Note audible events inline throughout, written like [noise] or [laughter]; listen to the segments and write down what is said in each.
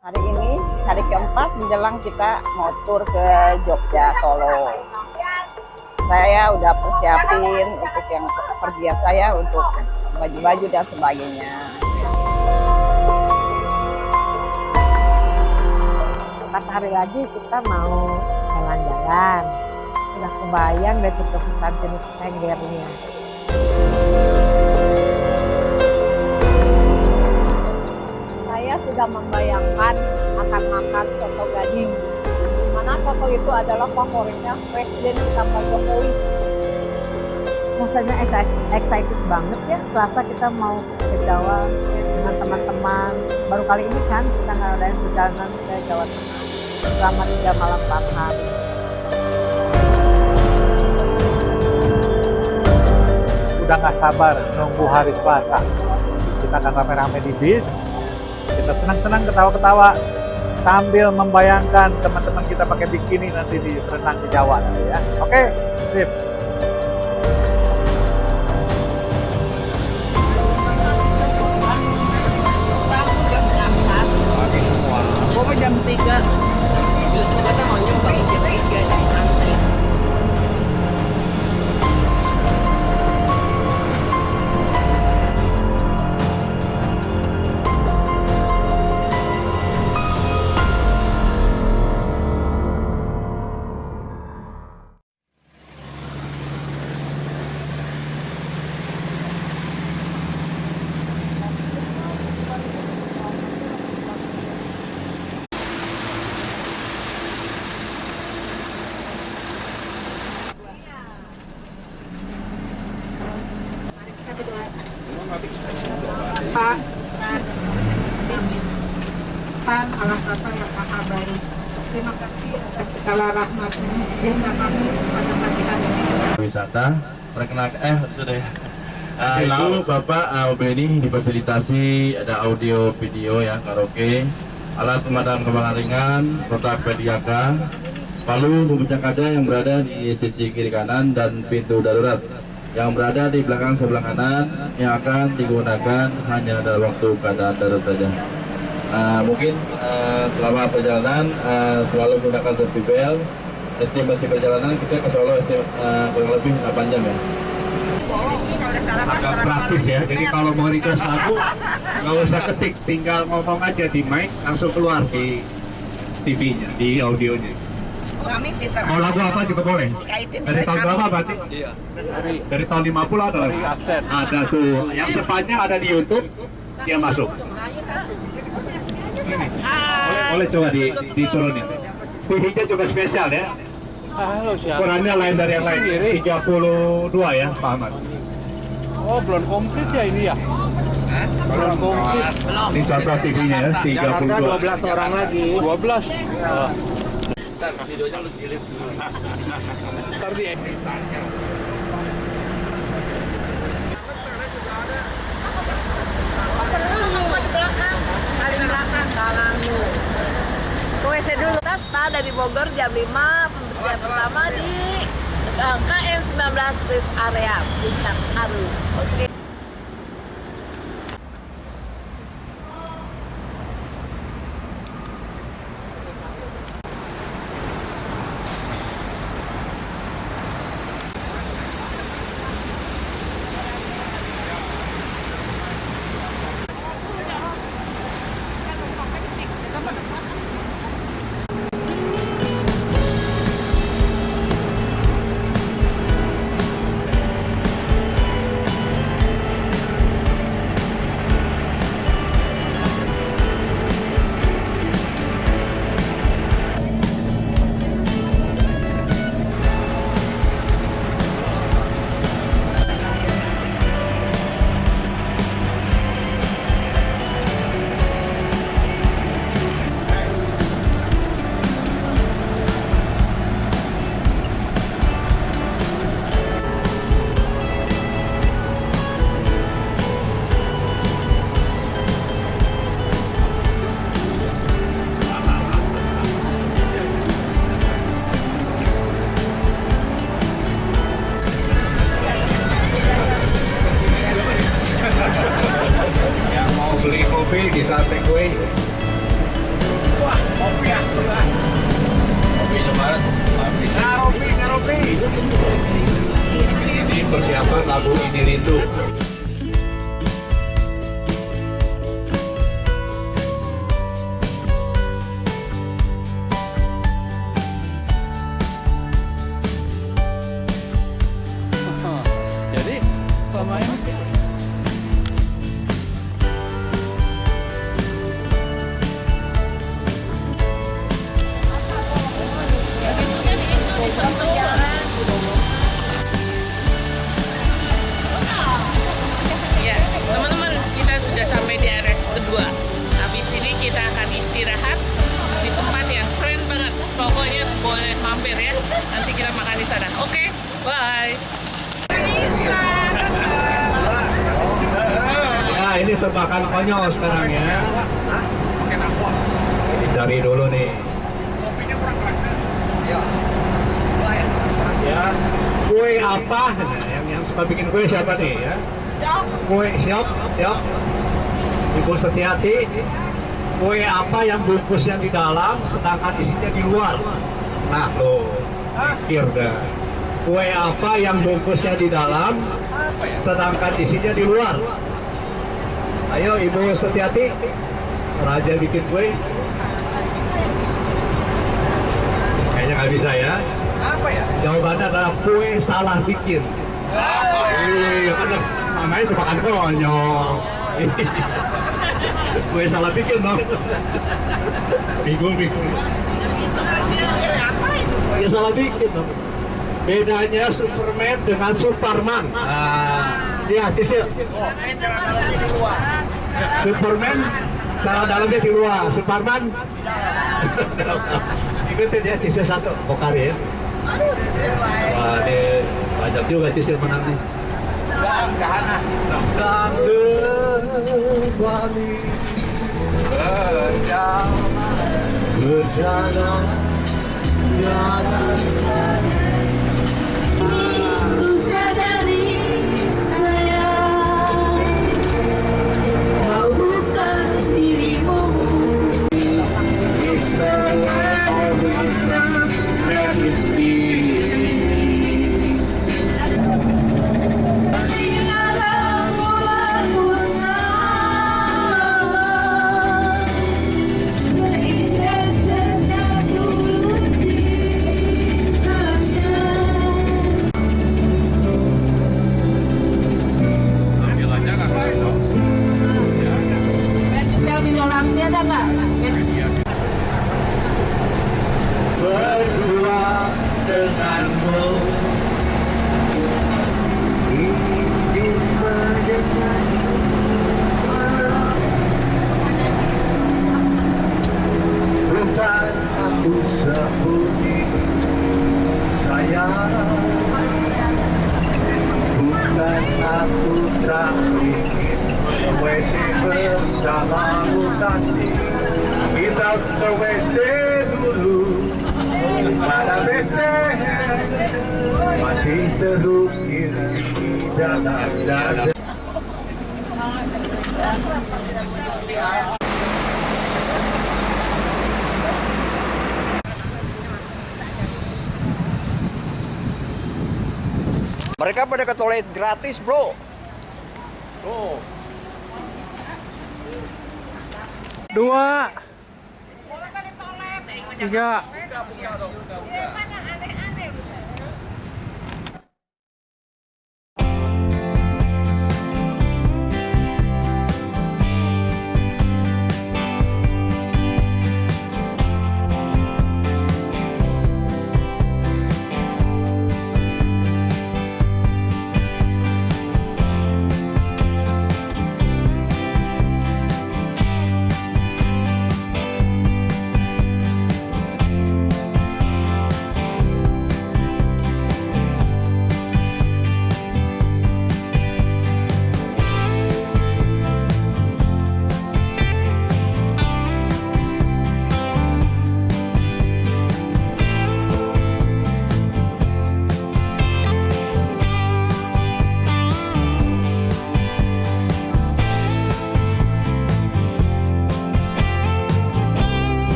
Hari ini hari keempat menjelang kita mau ke Jogja Solo. Saya udah persiapin untuk yang pergian saya untuk baju-baju dan sebagainya. Empat hari lagi kita mau jalan-jalan. Udah kebayang deh keputusan jenis tenggernya. Sudah membayangkan akan makan soto gading di mana soto itu adalah favoritnya Presiden kita Pak Jokowi Rasanya excited, excited banget ya. Selasa kita mau ke Jawa dengan teman-teman. Baru kali ini kan kita ngadain perjalanan ke Jawa Tengah selama tiga malam empat hari. udah nggak sabar nunggu hari Selasa. Kita akan rame-rame di bis, senang-senang ketawa-ketawa sambil membayangkan teman-teman kita pakai bikini nanti di renang di Jawa ya. Oke, sip. Segala Sehingga kami ini wisata perkenalkan eh sudah. Ya Nah, itu Bapak uh, Benny difasilitasi ada audio video ya karaoke. Alat pemadam kebakaran ringan kotak pediaka palu pemecah kaca yang berada di sisi kiri kanan dan pintu darurat. Yang berada di belakang sebelah kanan yang akan digunakan hanya dalam waktu keadaan darurat saja Nah, mungkin uh, selama perjalanan uh, selalu gunakan safety belt estimasi perjalanan kita ke Solo estim, uh, kurang lebih 8 jam ya agak praktis ya. Jadi kalau mau request lagu nggak usah ketik, tinggal ngomong aja di mic langsung keluar di TV-nya, di audionya. Mau lagu apa juga boleh. Dari tahun berapa berarti? Dari tahun 50 ada lagi. Ada tuh. Yang sepanjang ada di YouTube dia masuk. Ini. Boleh, boleh coba di, diturunin. TV-nya juga spesial ya. Ukurannya lain dari yang lain. 32 ya, Pak Ahmad. Oh, belum komplit ya ini ya? Belum komplit. Ini contoh TV-nya ya, 32. 12 orang lagi 12. Oh. [laughs] Ntar di paling belakang kanan lu ke WC dulu kita start dari Bogor jam 5 pemberhentian pertama di eh, KM 19 Rest Area Puncak Aru. Oke. istirahat kue siapa nih ya? Kue siap, siap. Ibu Setiati, kue apa yang bungkusnya di dalam, sedangkan isinya di luar? Nah, lo pikir dah. Kue apa yang bungkusnya di dalam, sedangkan isinya di luar? Ayo Ibu Setiati, Raja bikin kue. Kayaknya nggak bisa ya. Apa ya? Jawabannya adalah kue salah bikin. Iya, kan namanya konyol. kue salah bikin dong. Bingung, bingung. Ya salah bikin dong. Bedanya Superman dengan Superman. Ah, iya, Sisil. Superman cara dalamnya di luar, Superman ikutin ya Cisil satu, Pokari ya. Ini banyak juga. Dangdang Bali Berjalan Berjalan berdua Mereka pada ke toilet gratis, bro. Tuh. dua tiga Ganjar.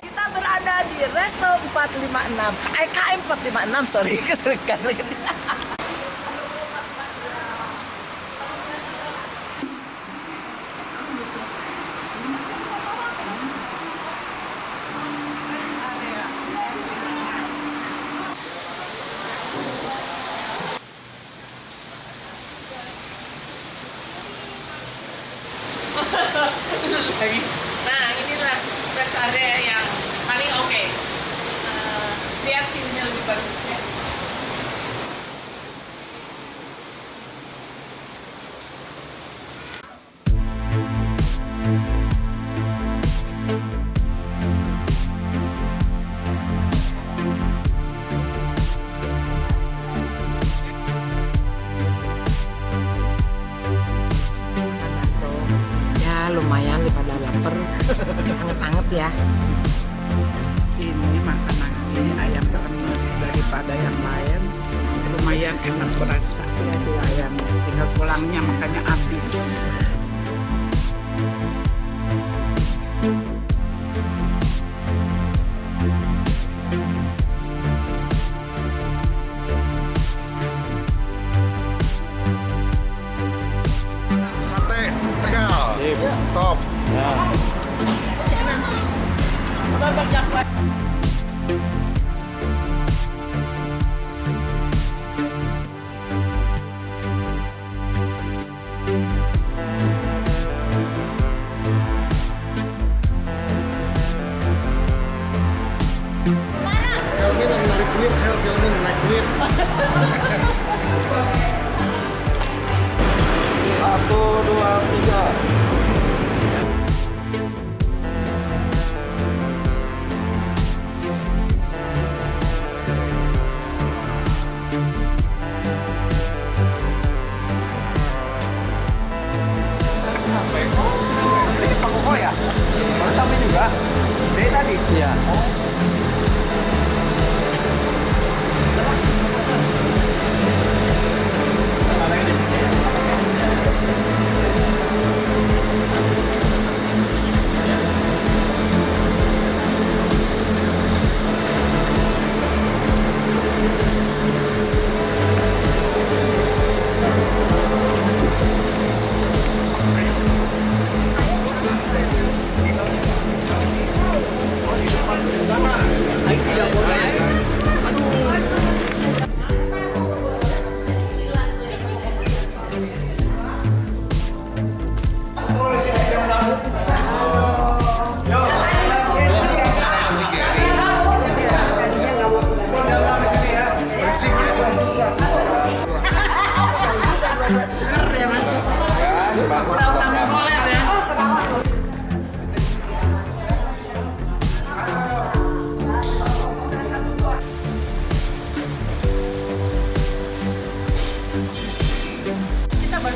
Kita berada di Resto 456, eh KM 456, sorry, [laughs] keserikan Top. Filmin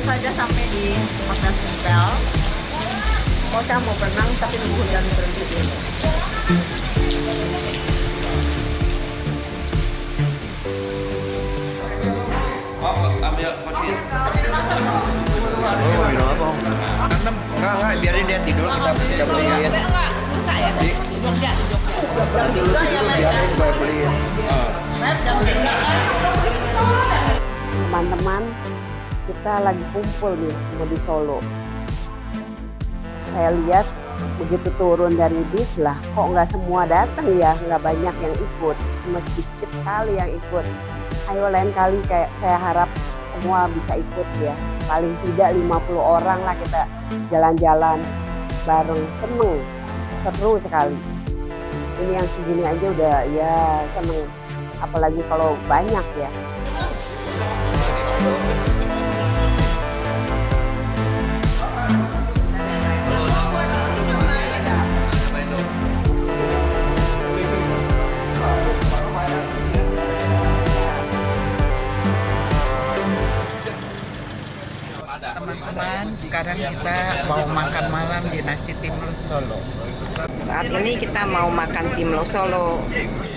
saja sampai di Hotel Simpel. Oh, saya mau berenang tapi nunggu hujan berhenti dulu. Enam, enggak enggak, biarin dia tidur kita kita beliin. Dulu tidur biarin gue beliin. Teman-teman, kita lagi kumpul nih semua di Solo. Saya lihat begitu turun dari bis lah, kok nggak semua datang ya, nggak banyak yang ikut, cuma sedikit sekali yang ikut. Ayo lain kali kayak saya harap semua bisa ikut ya, paling tidak 50 orang lah kita jalan-jalan bareng, seneng, seru sekali. Ini yang segini aja udah ya seneng, apalagi kalau banyak ya. Sekarang kita mau makan malam di nasi timlo Solo. Saat ini kita mau makan timlo Solo. Timbal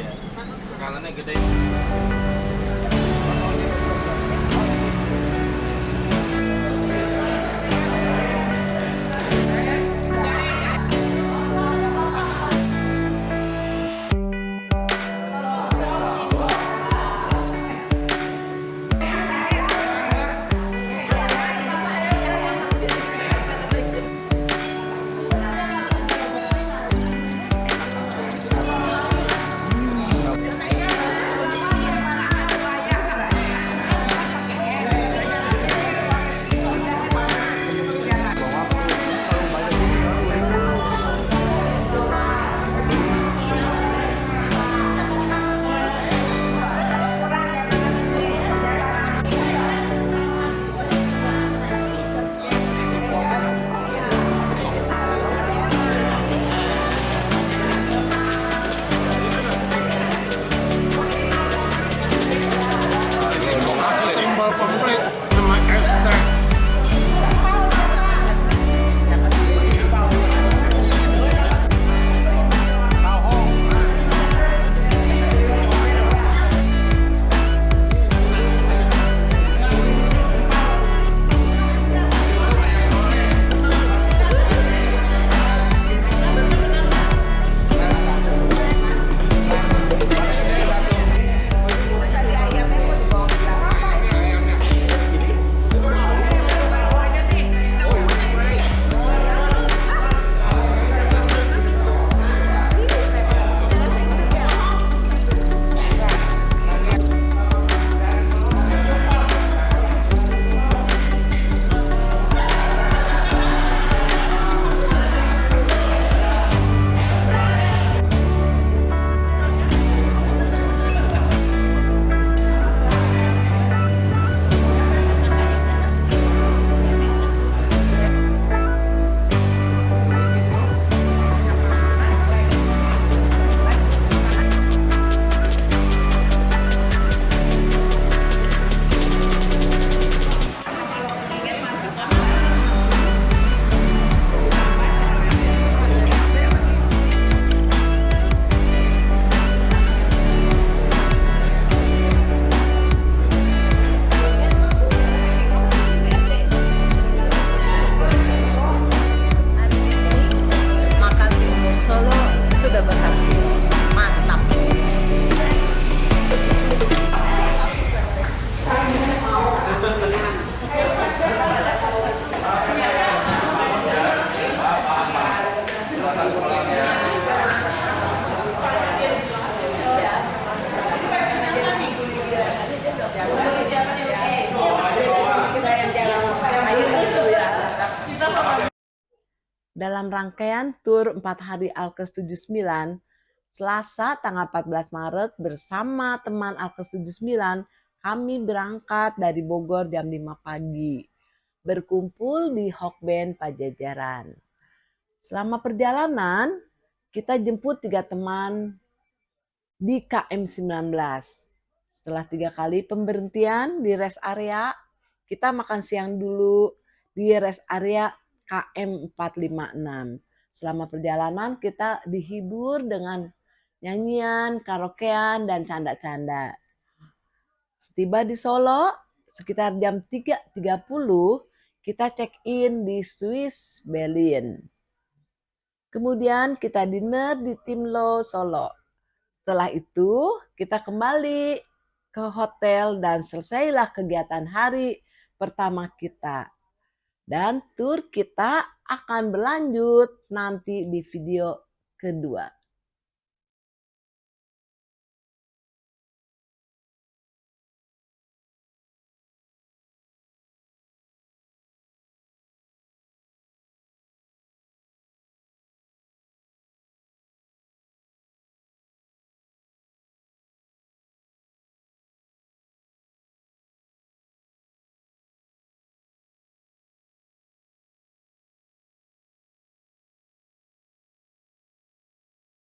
tur 4 hari Alkes 79, Selasa tanggal 14 Maret bersama teman Alkes 79, kami berangkat dari Bogor jam 5 pagi. Berkumpul di Hokben Pajajaran. Selama perjalanan, kita jemput tiga teman di KM 19. Setelah tiga kali pemberhentian di rest area, kita makan siang dulu di rest area KM 456. Selama perjalanan kita dihibur dengan nyanyian, karaokean, dan canda-canda. Setiba di Solo, sekitar jam 3.30, kita check-in di Swiss Berlin. Kemudian kita dinner di Timlo Solo. Setelah itu kita kembali ke hotel dan selesailah kegiatan hari pertama kita. Dan tur kita akan berlanjut nanti di video kedua.